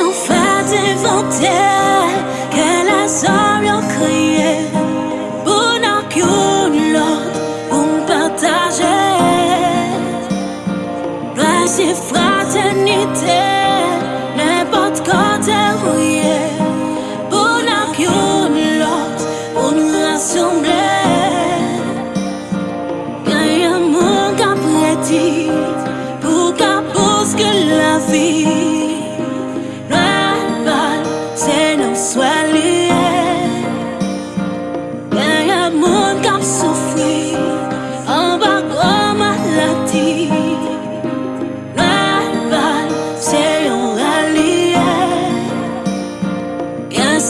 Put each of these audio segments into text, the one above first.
sont faites inventer que la sorte en crier.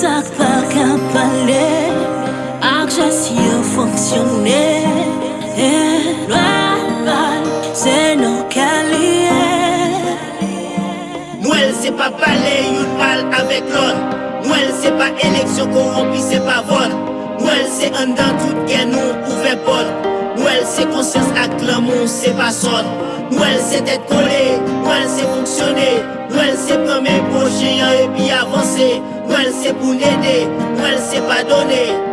Il y a un sac par qu'à parler. Action fonctionner. C'est nos caliers. Noël c'est pas parler une balle avec l'autre Noël c'est pas élection corrompue, c'est pas vote Noël c'est un dans toute guerre, nous ouvert porte Noël c'est conscience avec l'amour, c'est pas sonne Noël c'est être collé, Noël c'est fonctionner Noël c'est prendre mes ajen yon epi avanse Mwen se pou nede, mwen se pa done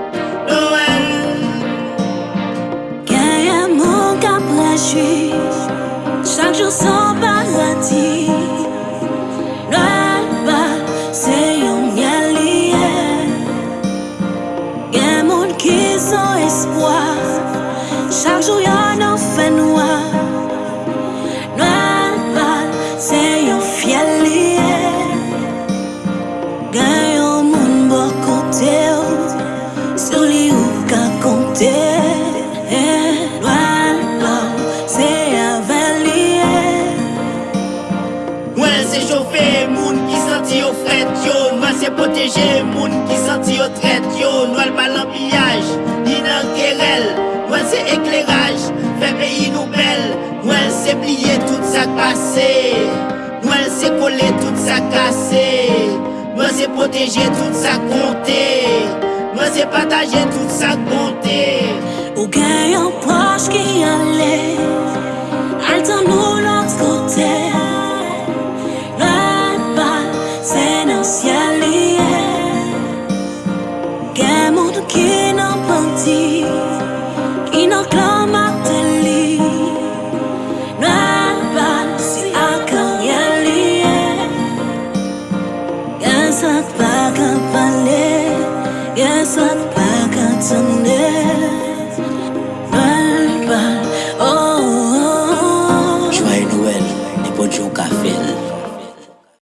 Kidnape moun ki santi yo fret yo. Mase poteje moun ki santi yo tret yo. Nou al balan piyaj, dinan kerel. Nou al se ekleraj, fe peyi nou bel. Nou al se pliye tout sa kase. Nou al se kole tout sa kase. Nou al se poteje tout sa konte. Nou al se pataje tout sa konte. Ou gen yon proche ki ale Gagne monde qui n'a